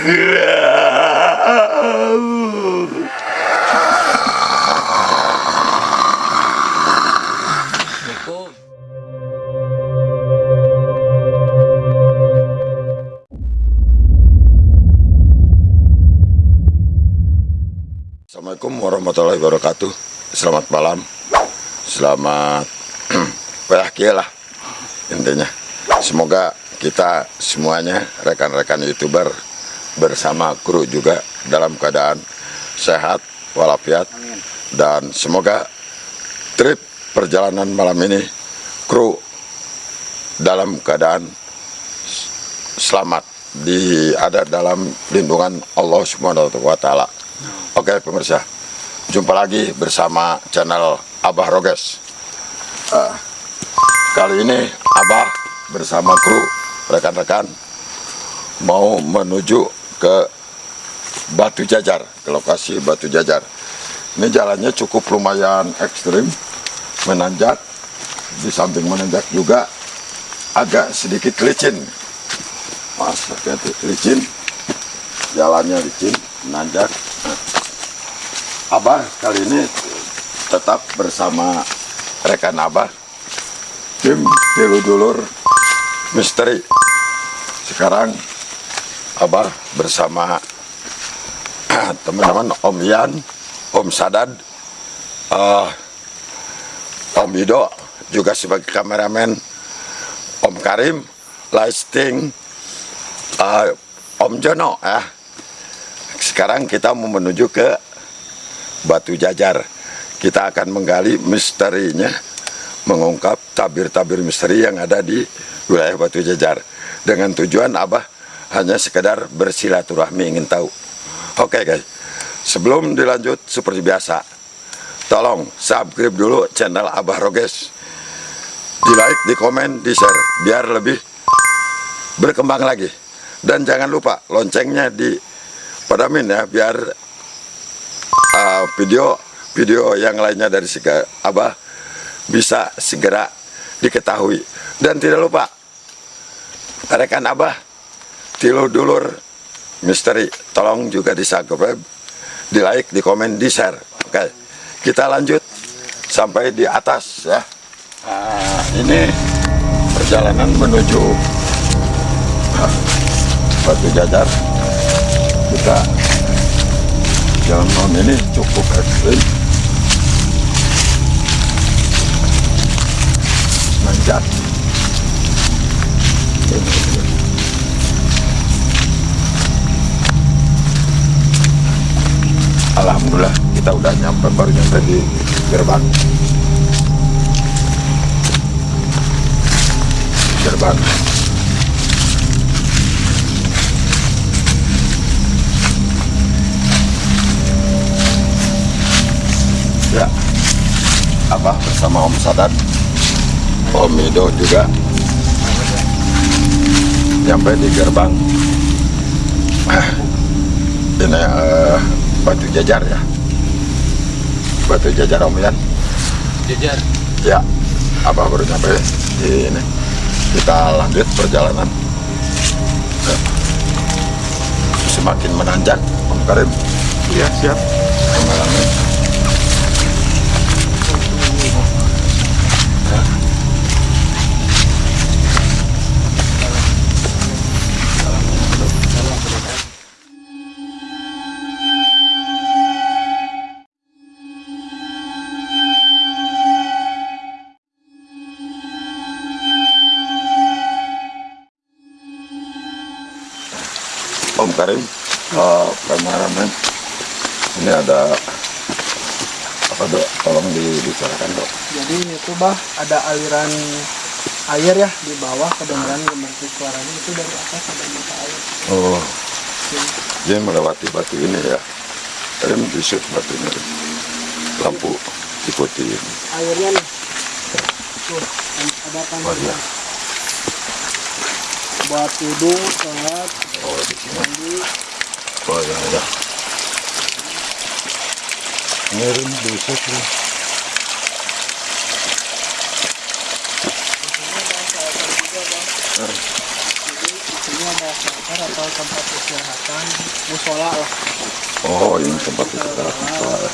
Assalamualaikum warahmatullahi wabarakatuh. Selamat malam. Selamat Bahagia lah Intinya. Semoga kita semuanya Rekan-rekan youtuber Bersama kru juga Dalam keadaan sehat Walafiat Dan semoga Trip perjalanan malam ini Kru Dalam keadaan Selamat di ada dalam lindungan Allah Subhanahu wa taala. Oke pemirsa, jumpa lagi bersama channel Abah Roges. Eh, kali ini Abah bersama kru rekan-rekan mau menuju ke Batu Jajar, ke lokasi Batu Jajar. Ini jalannya cukup lumayan ekstrim, menanjak, di samping menanjak juga agak sedikit licin. Mas, hati-hati licin, jalannya licin, menanjak. Abah kali ini tetap bersama rekan Abah tim Tilu Dulur Misteri sekarang Abah bersama teman-teman Om Yan Om Sadad uh, Om Ido juga sebagai kameramen Om Karim lighting uh, Om Jono ya sekarang kita mau menuju ke Batu Jajar. Kita akan menggali misterinya, mengungkap tabir-tabir misteri yang ada di wilayah Batu Jajar. Dengan tujuan Abah hanya sekedar bersilaturahmi ingin tahu. Oke guys, sebelum dilanjut seperti biasa, tolong subscribe dulu channel Abah Roges. Di like, di komen, di share, biar lebih berkembang lagi. Dan jangan lupa loncengnya di padamin ya, biar uh, video yang lainnya dari Siga Abah bisa segera diketahui dan tidak lupa rekan Abah Tilu Dulur Misteri tolong juga di subscribe di like di komen di share oke kita lanjut sampai di atas ya. Nah, ini perjalanan menuju uh, Batu Jajar. Kita jalan ini cukup ekstrim. Nanjak Alhamdulillah kita udah nyampe baru nyampe di gerbang. Gerbang. Ya Abah bersama Om Sadat Om Ido juga. Nyampe di gerbang. Ini uh, batu jajar ya batu jajar Om Yan Jajar. ya Abah baru nyampe di ini kita lanjut perjalanan Ya. semakin menanjak Om Karim Iya, siap. Karim, uh, kameramen. Ini ada apa dok? Tolong dibicarakan dok. Jadi itu bah ada aliran air ya di bawah kedengaran gemercik suaranya itu dari atas ada mata air. Oh, dia melewati batu ini ya. Karim disut batunya. Lampu ikuti ini. Airnya nih. Tuh, ada kan Oh iya. Buat wudhu, sholat, Oh di sini. mandi, Oh ya ya. Ngirim saatan dasar atau tempat istirahatan musola lah Oh, ini tempat istirahat. Pak.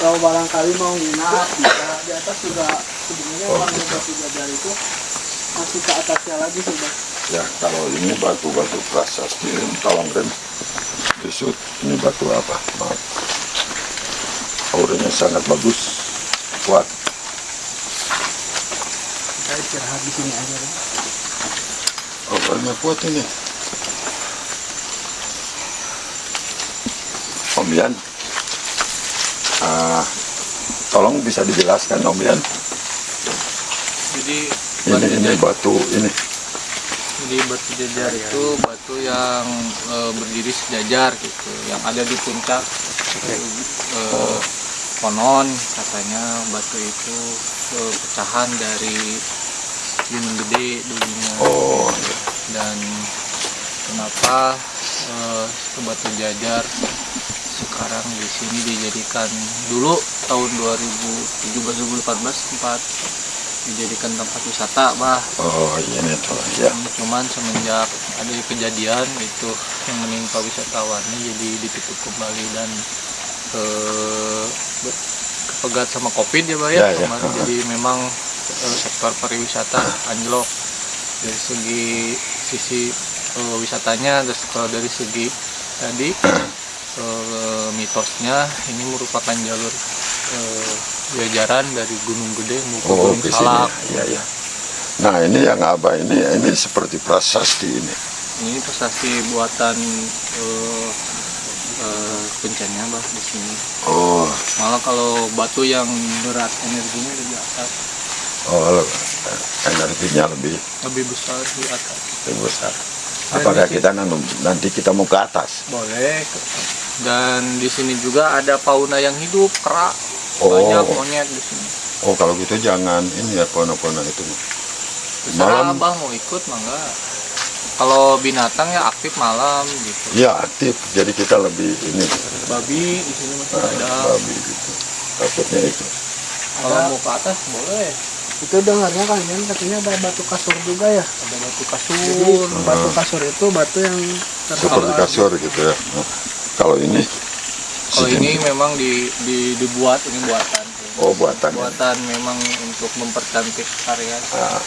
kalau barangkali mau nginap bisa di atas juga sebenarnya Oh, orang gitu. batu jajar itu masih ke atasnya lagi sudah Ya, kalau ini batu-batu prasasti tolong Ren. Disut, ini batu apa? Maaf. Auranya sangat bagus, kuat. kita istirahat di sini aja Auranya kuat ini. Om Yan, ah, tolong bisa dijelaskan Om Yan. Jadi Ini ini batu ini. Jadi batu jajar itu batu yang eh, berdiri sejajar gitu, yang ada di puncak. Eh, konon katanya batu itu eh, pecahan dari gunung gede dulunya. Oh, iya. dan kenapa itu batu jajar sekarang di sini dijadikan dulu tahun 2017-2014 sempat dijadikan tempat wisata bah oh ini tuh ya. cuman semenjak ada kejadian itu yang menimpa wisatawannya jadi ditutup kembali dan eh, be- kepegat sama covid ya bah ya, Ya, ya. jadi memang eh, sektor pariwisata anjlok dari segi sisi eh, wisatanya terus kalau dari segi tadi eh, mitosnya ini merupakan jalur eh, jajaran dari Gunung Gede mau Oh, Gunung. Salak Ya, ya. Nah, ini yang Abah ini ini seperti prasasti ini. ini prestasi buatan eh, eh, pencannya bah di sini Oh, malah kalau batu yang berat energinya lebih atas oh energinya lebih, lebih besar di atas lebih besar. Apakah kita nanti, nanti kita mau ke atas? boleh dan di sini juga ada fauna yang hidup kera Oh. banyak monyet di sini Oh, kalau gitu jangan ini ya pona-pona itu. Malam? abah mau ikut mangga kalau binatang ya aktif malam gitu Ya aktif, jadi kita lebih ini babi di sini masih ah, ada babi gitu. Takutnya itu. kalau Ada. mau ke atas boleh itu dengarnya kalian katanya ada batu kasur juga ya ada batu jadi kasur batu kasur itu batu yang Seperti kasur gitu ya. Nah, kalau ini kalau ini memang di, di dibuat ini buatan oh buatan. buatan memang untuk mempercantik area Ah,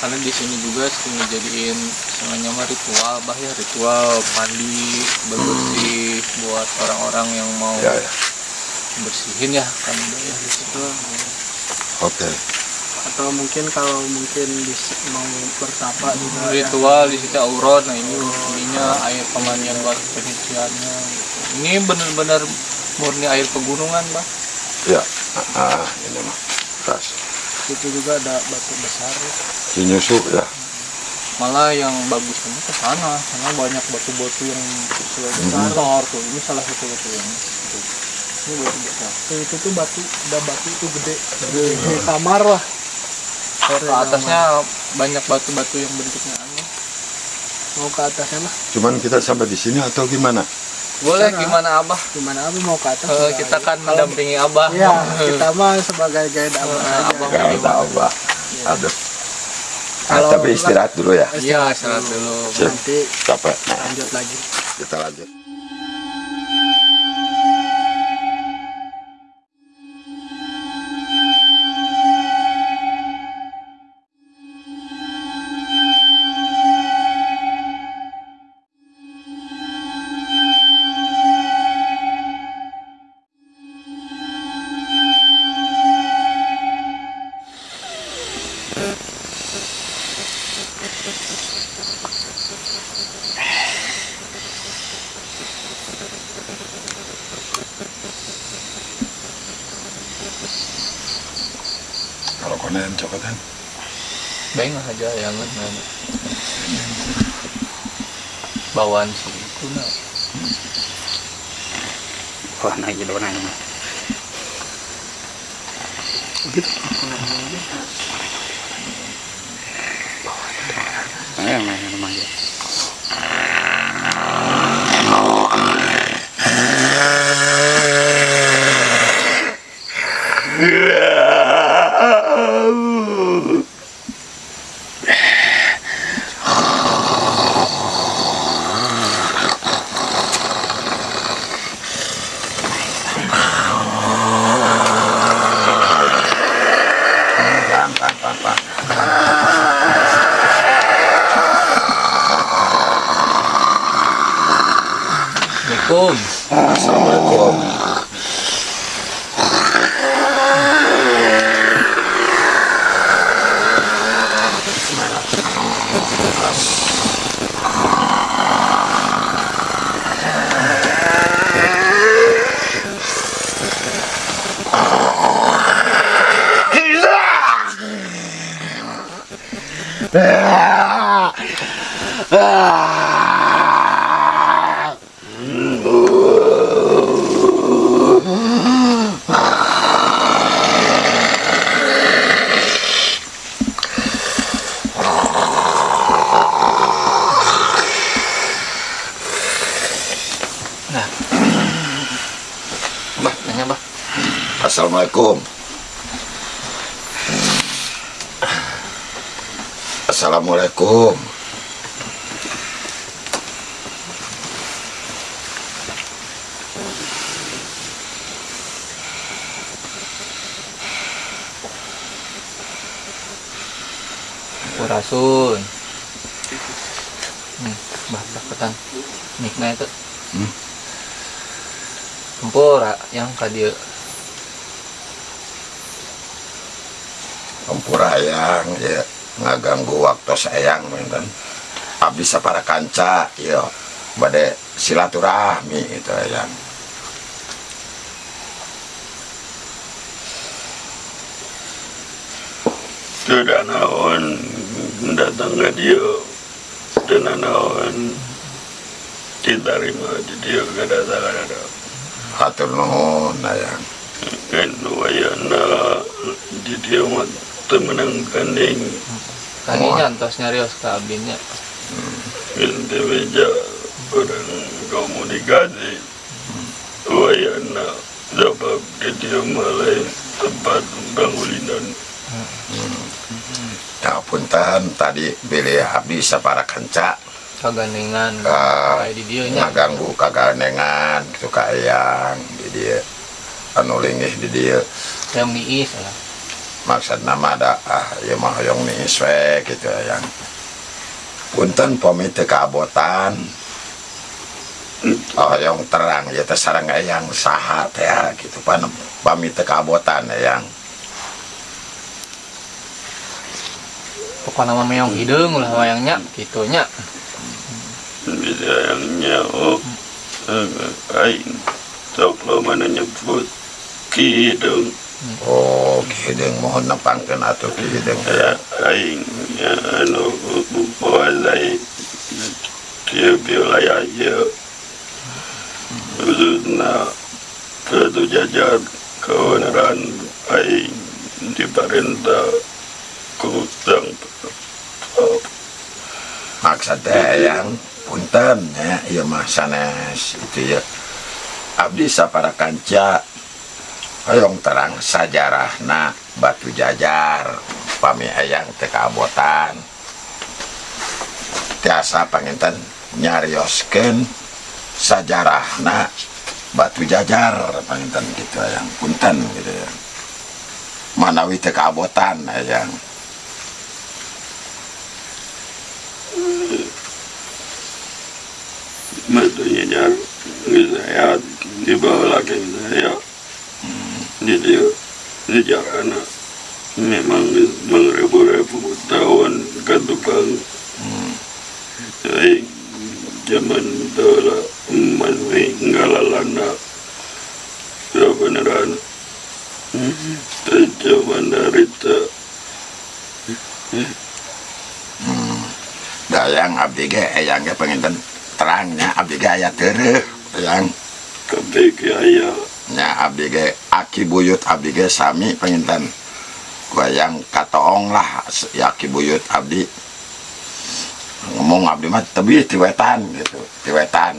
karena di sini juga sering dijadiin semuanya mah ritual bah ya ritual mandi bersih buat orang-orang yang mau ya ya. bersihin ya kan ya di situ Oke. Atau mungkin kalau mungkin bisa mau bertapa juga ya. ritual di situ auron nah ini ininya air pemandian buat penyuciannya gitu. ini benar-benar murni air pegunungan bah Ya. Ah, ah, ini mah. Tas. itu juga ada batu besar ya. Cinyusu ya. malah yang bagusnya ke sana karena banyak batu-batu yang besar besar tuh ini salah satu batu yang ini batu besar itu tuh batu ada batu itu gede di kamar lah ke atasnya banyak batu-batu yang bentuknya aneh mau ke atasnya lah Cuman kita sampai di sini atau gimana? boleh Sana. gimana abah gimana abah mau ke atas juga kita kan Kalau- mendampingi abah Iya, kita mah sebagai guide abah Eh, aja. abah. Gak tahu bah. Aduh. Ah, tapi istirahat dulu ya. iya istirahat dulu. Nanti Capek. Lanjut lagi. kita lanjut. Kalau konen cokotan. Baik aja ya kan bawaan sih itu nah Wah, naik jadi warna ini. Nah, yang main rumah ya. Assalamualaikum. Assalamualaikum. Nanya, Bah. Assalamualaikum. Assalamualaikum. Purasun. Hmm, bah, dapetan mikna itu. Hmm. Tempura yang ka dieu. Ampura yang ya ngaganggu waktu sayang menten. Abdi para kanca ya bade silaturahmi itu yang Tidak naon datang ke dia? Dan naon diterima di dia kedatangan ada? Hatur nuhun yang kan wayana di dia mah temenang kanding Tadi nyantos nyarios ka abdinya. ente meja orang komunikasi wayana sebab di dia mulai tempat bangunan ya punten tadi pilih abdi para kanca Kagandengan Ah, kayak di dieu nya. ngaganggu kagandengan gitu kayang di dia. Anu linggih di dia. Yang niis lah. Maksud nama ada ah ya mah yang nih swek gitu yang punten pamit teu keabotan oh yang terang ya teh sareng yang saha teh gitu pan pamit teu keabotan yang Pokoknya mah meong hideung ulah wayangnya gitu nya. bisa yang nyawa aing sok lo mana nyebut kidung Oh kideng mohon nepangkan atau kideng ya aing anu pohon lain. Kieu wilayah ieu Khususna Kedu jajar keonaran aing diperintah ku sang maksudnya yang punten ya ieu mah sanes itu ya. Abdi sapara kanca Hayong terang sajarahna batu jajar pami hayang tekabotan tiasa panginten nyariosken sajarahna batu jajar panginten gitu hayang punten gitu ya. Manawi tekabotan hayang Matunya jarum, saya dibawa lagi saya. Di dia di jarana memang mengrebu-rebu tahun ke tukang saya zaman dahulu masih ngalalana beneran. Zaman dari dayang abdi ge eyang ge penginten terangnya abdi ge aya teureuh yang kepeki ayah nya abdi ge aki buyut abdi ge sami penginten wayang katoong lah ya aki buyut abdi. Ngomong abdi mah tebih tiwetan gitu. Tiwetan.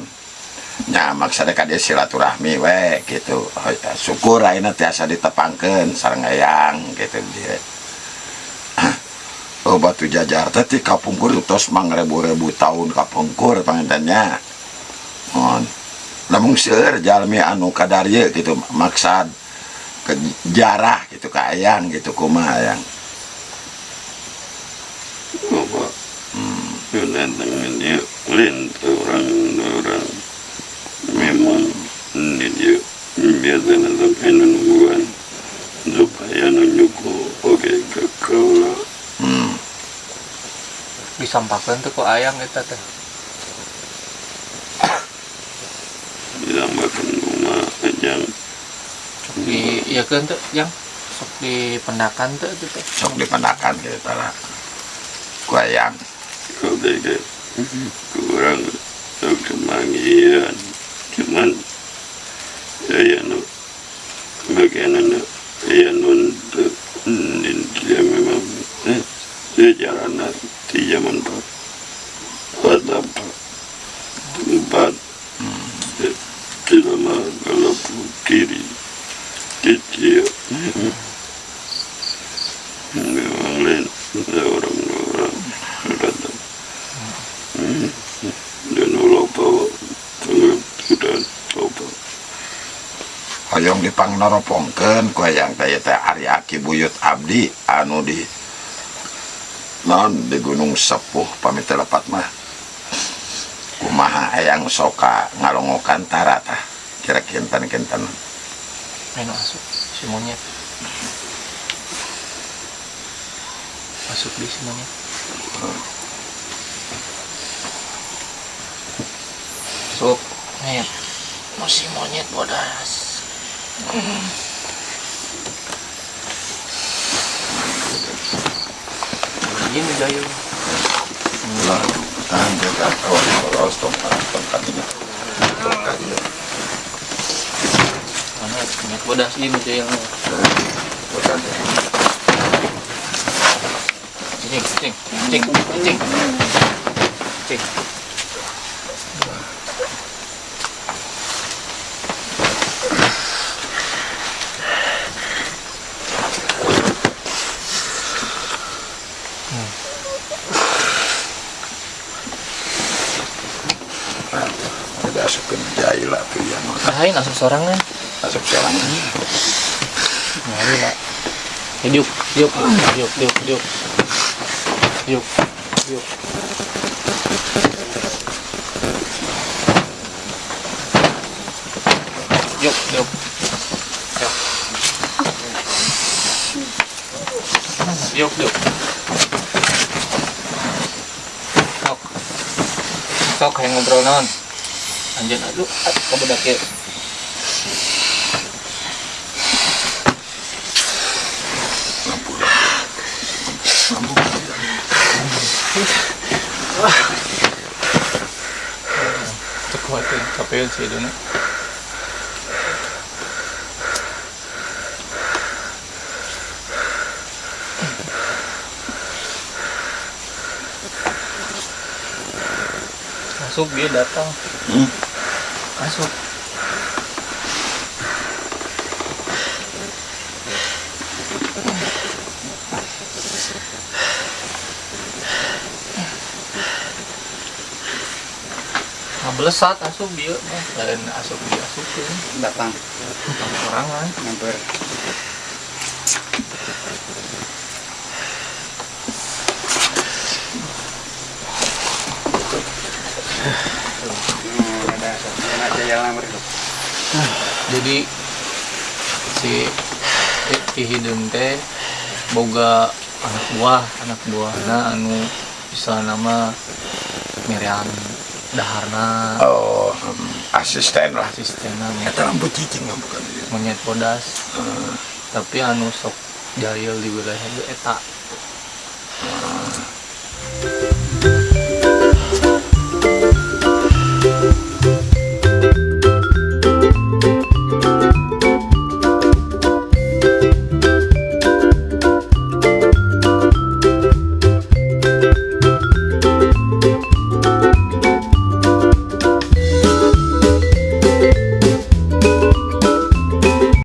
Nya maksudnya ka dia silaturahmi we gitu. Syukur ayeuna tiasa ditepangkeun sareng eyang gitu dia. Oh batu jajar tadi kapungkur tos mangrebu-rebu taun tahun kapungkur pangintennya on oh. Namun jalmi anu kadarye gitu maksad ke jarah gitu ke ayang gitu dia Lin orang orang. Memang biasanya supaya oke ke hmm. disampaikan tuh ke ayang kita teh di ya kan tuh yang? Sok di pendakan tuh itu teh sok dipenakan kita lah. Kuayang kau tega kurang untuk kemangian. Cuman ya ya no. Bagaimana ya untuk dia memang eh, sejarah di zaman pak pada tempat tidak kalau kiri kecil memang lain orang-orang datang dan ulah bawa tengah sudah coba dipang noropongken kuayang kaya teh Aryaki buyut abdi anu di non di gunung sepuh pamit lepat mah. Kumaha ayang soka ngalongokan tarata kira kinten main masuk si monyet. Masuk di si monyet. Masuk. Monyet mau si monyet bodas ini dayu lah tahan kawan terus tongkat tongkat ini tongkat ini. Mana? Bodas ini dayu tongkat ini. Cing cing cing cing. Cing ada asukin jahil lah tuh yang Ahain asup sorangan masuk sekarang Nyari lah. Hidup, hidup, hidup, hidup, hidup. Hidup, hidup. Hidup, hidup. Hidup, hidup. Sok. Sok kayak ngobrol non. Anjir, aduh, kamu udah kayak Sih itu nih. Masuk dia datang. Hmm. Masuk. Ngebelesat asup dia, lain asup dia asupin. datang yang lamar itu jadi si Ki Hidung teh boga anak buah anak buahna anu bisa nama Miriam Daharna. Oh hmm, asisten lah. Asistenna kita rambut cicing bukan monyet bodas tapi anu sok jahil di wilayah itu eta